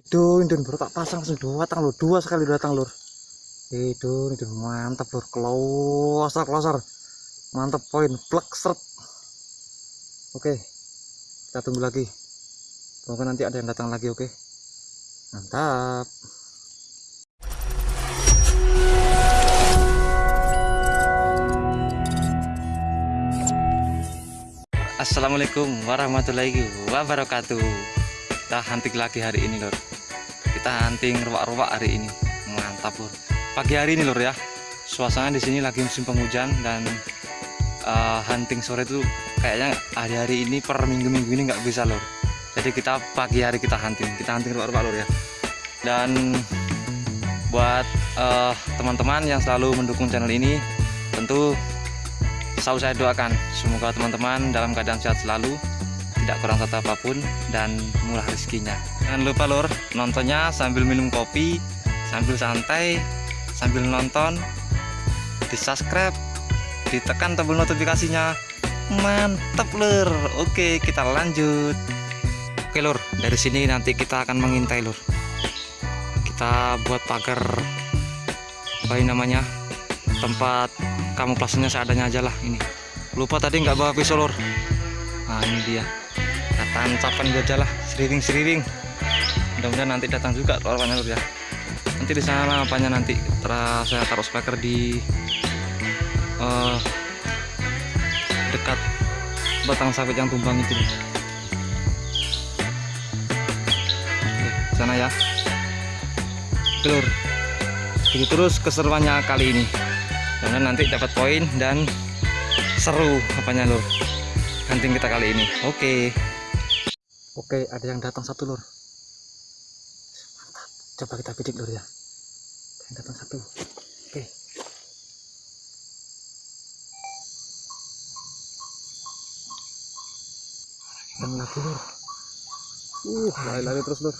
Itu ini baru tak pasang langsung dua datang lur, dua sekali datang lur. Itu ini mantap lur, kelosar kelosar. Mantap poin, plek seret. Oke, kita tunggu lagi. Semoga nanti ada yang datang lagi, oke? Mantap. Assalamualaikum warahmatullahi wabarakatuh Kita hunting lagi hari ini lor Kita hunting ruak-ruak hari ini. Mantap lor Pagi hari ini lor ya. Suasana di sini lagi musim penghujan Dan uh, hunting sore itu Kayaknya hari-hari ini per minggu-minggu ini nggak bisa lor Jadi kita pagi hari kita hunting. Kita hunting ruak-ruak lor ya. Dan Buat uh, teman-teman uh, yang selalu mendukung channel ini Tentu selalu saya doakan. Semoga teman-teman dalam keadaan sehat selalu tidak kurang satu apa pun dan murah rezekinya jangan lupa lur. Nontonnya sambil minum kopi sambil santai sambil nonton. Di subscribe ditekan tombol notifikasinya. Mantap lur. Oke kita lanjut. Oke lur. Dari sini nanti kita akan mengintai lur. Kita buat pagar apa ini namanya tempat kamu kamuflasenya seadanya aja lah ini. Lupa tadi nggak bawa pisau lor nah ini dia. Kita tancapkan aja lah. Seriring seriring mudah-mudahan nanti datang juga lor ya. Nanti di sana apanya nanti terus saya taruh speaker di uh, dekat batang sawit yang tumbang itu. Oke, sana ya. Telur. Begitu terus keseruannya kali ini. Karena nanti dapat poin dan seru apanya lur. Hunting kita kali ini. Oke. Oke ada yang datang satu lur coba kita bidik lur ya. Datang satu. Oke. Dan lagi lur. Uh lari-lari terus lur.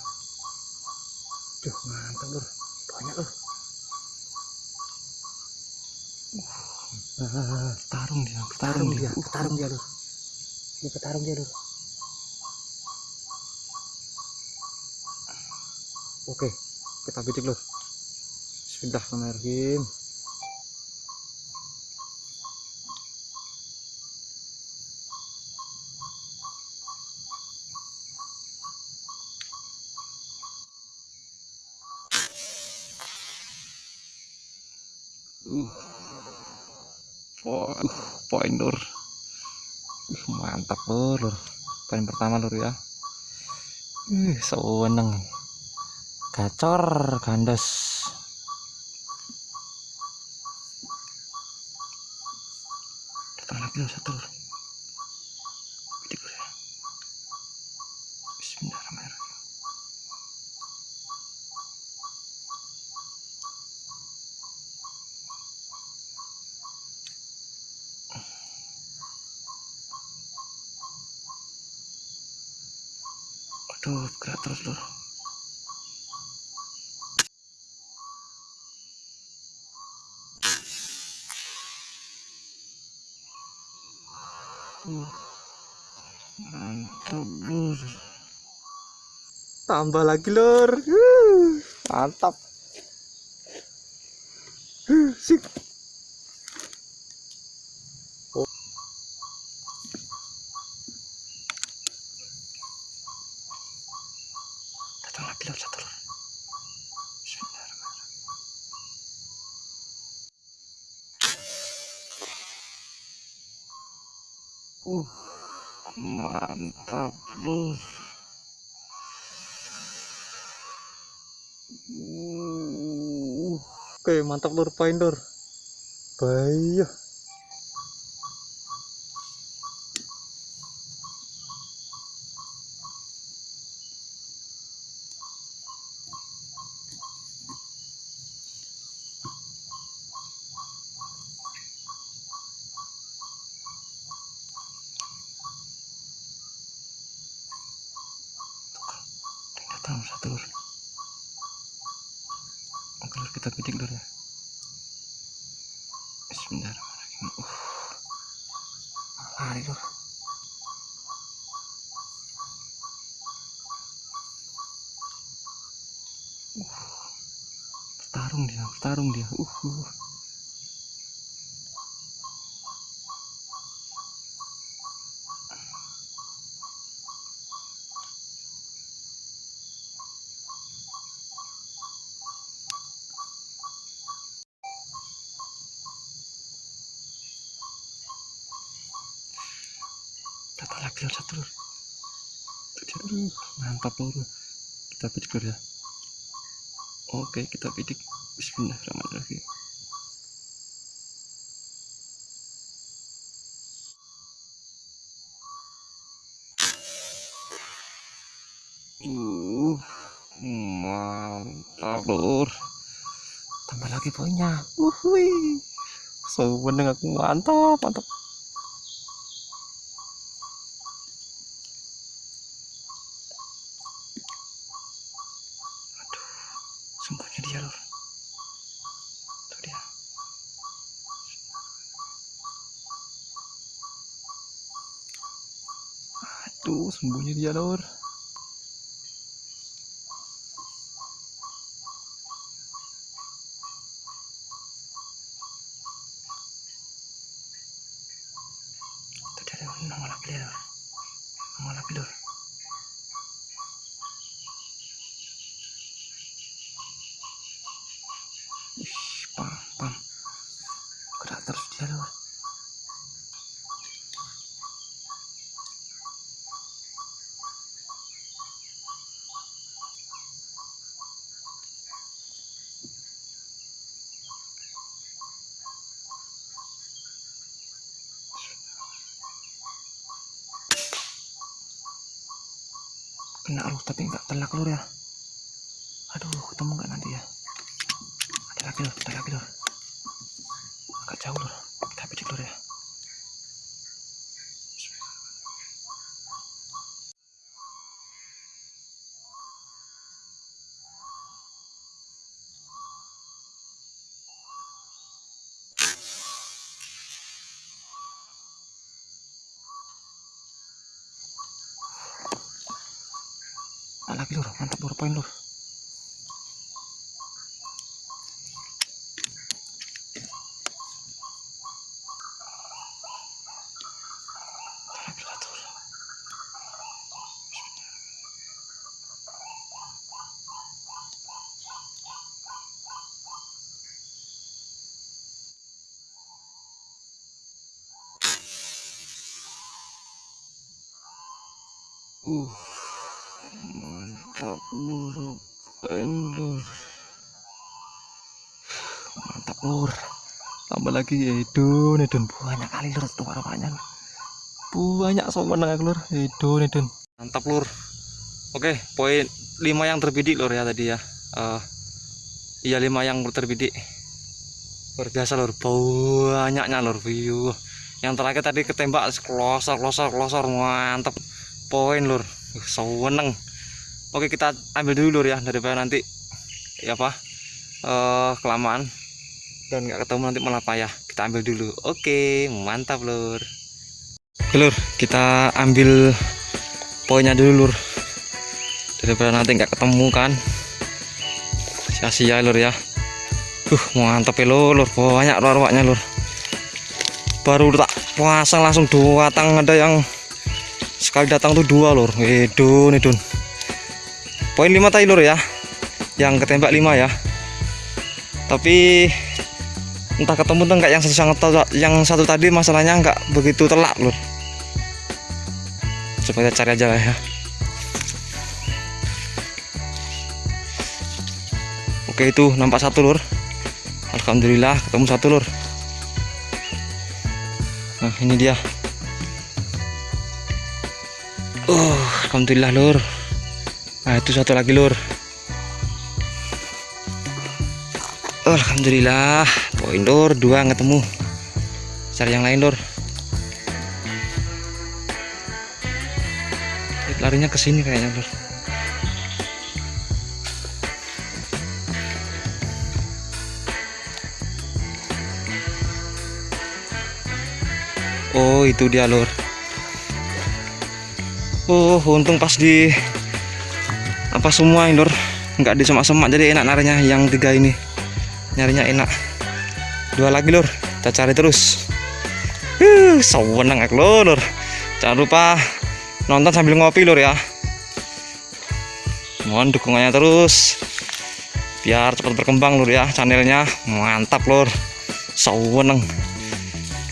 Duh, mantap lur. Banyak lur. Uh, tarung dia, tarung dia, tarung dia lur. Ini petarung dia lur. Oke, kita bidik lur. Bismillahirrahmanirrahim. Uh poin poin lur mantap lur, poin pertama lur ya ih seneng gacor gandes. Datang lagi satu Mantap lur. Tambah lagi lur. Mantap. Sip. lor satu lor uh mantap uh oke mantap lor pointer bayah Tahu satu lur. Oke lur kita bidik lur ya. Bismillahirrahmanirrahim. Uh. Lari lur. Bertarung dia, bertarung dia. Uh. uh. Dapat lagi lor satu. Mantap lor kita pidik lor ya. Oke kita pidik. Bismillahirrahmanirrahim. Uh mantap lor tambah lagi poinnya. Wuhui. So meneng aku. Mantap mantap sembunyi dia lor itu dia aduh lor itu dia lor nongol lagi lor. Nongol lagi lor Wih, pam, pam. Gerak terus dia lor. Kena lur tapi nggak telak lur ya. Aduh, ketemu nggak nanti ya? ada lagi lor, ada lagi lor agak jauh lor kita bidik lor ya lagi lor mantap lor poin lor Ada lagi satu, Lor. Uh, mantap lur, lur. Mantap lur. Tambah lagi edun, edun banyak kali lur tuh harapannya. Banyak sobat aku lur, edun, edun. Mantap lur. Oke, poin 5 yang terbidik lur ya tadi ya. Eh, iya 5 yang terbidik. Luar biasa lur, banyaknya lur view. Yang terakhir tadi ketembak klosor, klosor, klosor, mantap poin lur uh, seneng oke kita ambil dulu lur ya daripada nanti ya apa eh kelamaan dan nggak ketemu nanti malah payah. Kita ambil dulu. Oke mantap lur. Lur kita ambil poinnya dulu lur. Daripada nanti nggak ketemu kan. Sia-sia lur ya. Uh mantap ya lur, banyak ruak-ruaknya lur. Baru tak pasang langsung dua tang. Ada yang sekali datang tuh dua lur. Edun edun poin 5 tadi ya. Yang ketembak 5 ya. Tapi entah ketemu tuh enggak yang satu sangat yang satu tadi masalahnya enggak begitu telak lur. Coba kita cari aja lah ya. Oke itu nampak satu lur. Alhamdulillah ketemu satu lur. Nah ini dia. Oh, alhamdulillah lur. Nah, itu satu lagi lur. Alhamdulillah, poin lur dua ketemu. Cari yang lain lur. Larinya ke sini kayaknya lur. Oh, itu dia lur. Oh, untung pas di apa semua ini lur nggak di semak-semak jadi enak narinya yang tiga ini. Nyarinya enak. Dua lagi lur. Kita cari terus. Uh sewenang aku lur. Jangan lupa nonton sambil ngopi lur ya. Mohon dukungannya terus. Biar cepat berkembang lur ya channelnya. Mantap lur. Sewenang.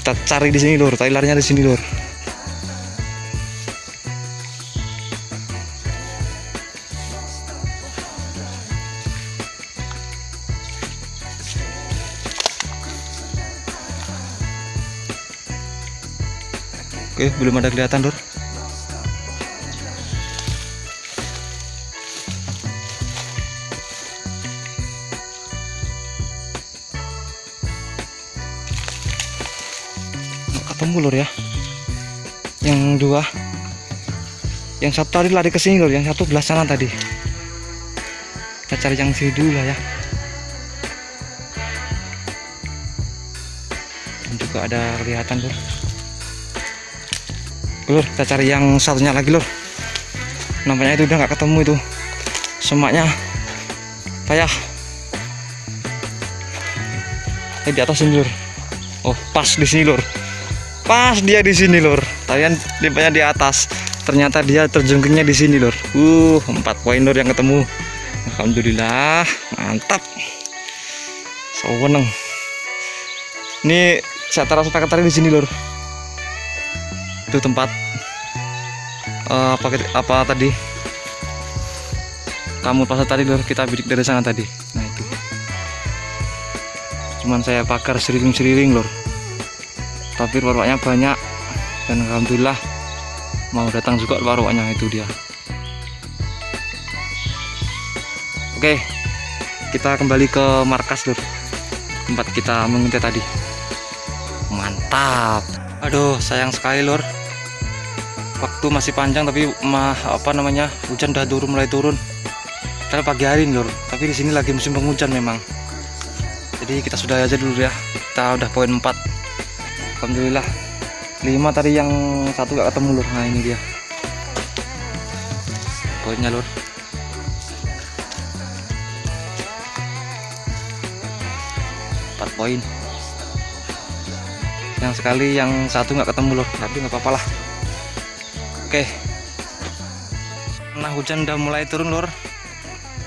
Kita cari di sini lur. Tadi larinya di sini lur Oke, belum ada kelihatan, Lur. Nggak ketemu, Lur ya. Yang dua. Yang satu tadi lari ke sini, Lur. Yang satu belah sana tadi. Kita cari yang sini dulu lah ya. Dan juga ada kelihatan, Lur. Lur, kita cari yang satunya lagi, Lur. Nampaknya itu udah nggak ketemu itu. Semaknya payah. Eh di atas sini, Lur. Oh, pas di sini, Lur. Pas dia di sini, Lur. Tadian limpahnya di atas. Ternyata dia terjungkingnya di sini, Lur. Uh, 4 poin, Lur yang ketemu. Alhamdulillah, mantap. Seweneng. Ini saya taruh sampai tadi di sini, Lur itu tempat uh, apa apa tadi? Kamu pasar tadi lur kita bidik dari sana tadi. Nah itu. Cuman saya pakar seriring-seriring lur. Tapi warwaknya banyak dan alhamdulillah mau datang juga warwaknya itu dia. Oke kita kembali ke markas lur. Tempat kita mengintai tadi. Mantap. Aduh sayang sekali lur waktu masih panjang tapi mah apa namanya hujan udah turun mulai turun. Karena pagi hari lur. Tapi di sini lagi musim penghujan memang. Jadi kita sudah aja dulu ya. Kita udah poin 4 Alhamdulillah. 5 tadi yang satu gak ketemu lur. Nah ini dia. Poinnya lur. Empat poin. Yang sekali yang satu nggak ketemu lur. Tapi nggak apa-apa lah Oke. Nah, hujan udah mulai turun, Lur.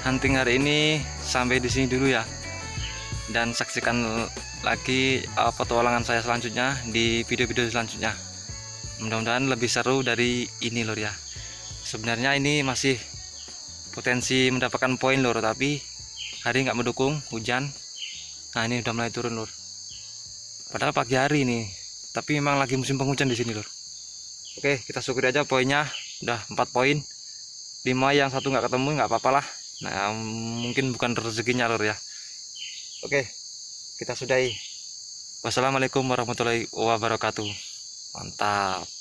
Hunting hari ini sampai di sini dulu ya. Dan saksikan lagi uh, petualangan saya selanjutnya di video-video selanjutnya. Mudah-mudahan lebih seru dari ini, Lur ya. Sebenarnya ini masih potensi mendapatkan poin, Lur, tapi hari nggak mendukung hujan. Nah, ini udah mulai turun, Lur. Padahal pagi hari ini, tapi memang lagi musim penghujan di sini, Lur. Oke kita syukuri aja poinnya. Udah 4 poin. 5 yang satu nggak ketemu nggak apa-apa lah. Nah mungkin bukan rezekinya lor ya. Oke kita sudahi. Wassalamualaikum warahmatullahi wabarakatuh. Mantap